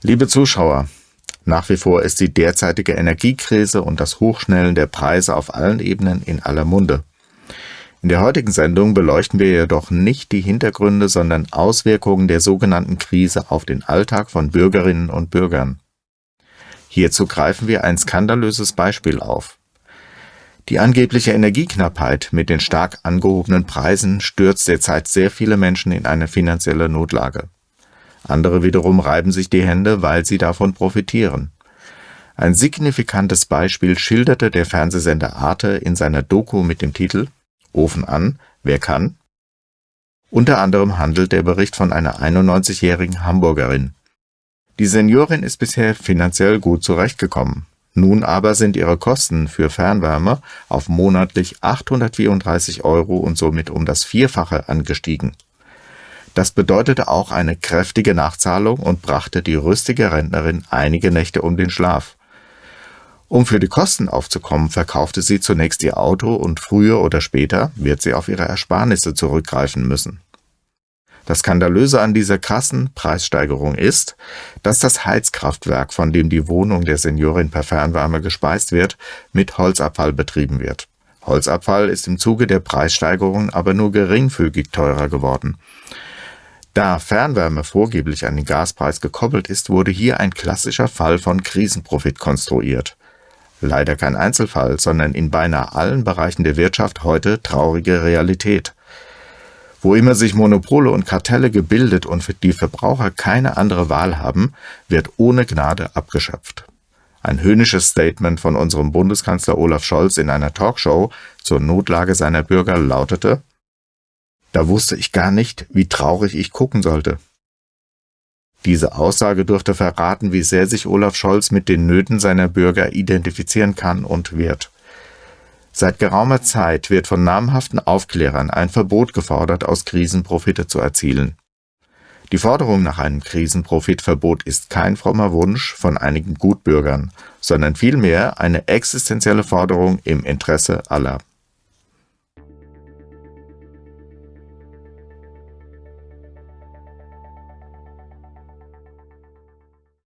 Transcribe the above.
Liebe Zuschauer, nach wie vor ist die derzeitige Energiekrise und das Hochschnellen der Preise auf allen Ebenen in aller Munde. In der heutigen Sendung beleuchten wir jedoch nicht die Hintergründe, sondern Auswirkungen der sogenannten Krise auf den Alltag von Bürgerinnen und Bürgern. Hierzu greifen wir ein skandalöses Beispiel auf. Die angebliche Energieknappheit mit den stark angehobenen Preisen stürzt derzeit sehr viele Menschen in eine finanzielle Notlage. Andere wiederum reiben sich die Hände, weil sie davon profitieren. Ein signifikantes Beispiel schilderte der Fernsehsender Arte in seiner Doku mit dem Titel Ofen an, wer kann? Unter anderem handelt der Bericht von einer 91-jährigen Hamburgerin. Die Seniorin ist bisher finanziell gut zurechtgekommen. Nun aber sind ihre Kosten für Fernwärme auf monatlich 834 Euro und somit um das Vierfache angestiegen. Das bedeutete auch eine kräftige Nachzahlung und brachte die rüstige Rentnerin einige Nächte um den Schlaf. Um für die Kosten aufzukommen, verkaufte sie zunächst ihr Auto und früher oder später wird sie auf ihre Ersparnisse zurückgreifen müssen. Das Skandalöse an dieser krassen Preissteigerung ist, dass das Heizkraftwerk, von dem die Wohnung der Seniorin per Fernwärme gespeist wird, mit Holzabfall betrieben wird. Holzabfall ist im Zuge der Preissteigerung aber nur geringfügig teurer geworden. Da Fernwärme vorgeblich an den Gaspreis gekoppelt ist, wurde hier ein klassischer Fall von Krisenprofit konstruiert. Leider kein Einzelfall, sondern in beinahe allen Bereichen der Wirtschaft heute traurige Realität. Wo immer sich Monopole und Kartelle gebildet und die Verbraucher keine andere Wahl haben, wird ohne Gnade abgeschöpft. Ein höhnisches Statement von unserem Bundeskanzler Olaf Scholz in einer Talkshow zur Notlage seiner Bürger lautete, da wusste ich gar nicht, wie traurig ich gucken sollte. Diese Aussage dürfte verraten, wie sehr sich Olaf Scholz mit den Nöten seiner Bürger identifizieren kann und wird. Seit geraumer Zeit wird von namhaften Aufklärern ein Verbot gefordert, aus Krisen Profite zu erzielen. Die Forderung nach einem Krisenprofitverbot ist kein frommer Wunsch von einigen Gutbürgern, sondern vielmehr eine existenzielle Forderung im Interesse aller.